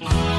Bye.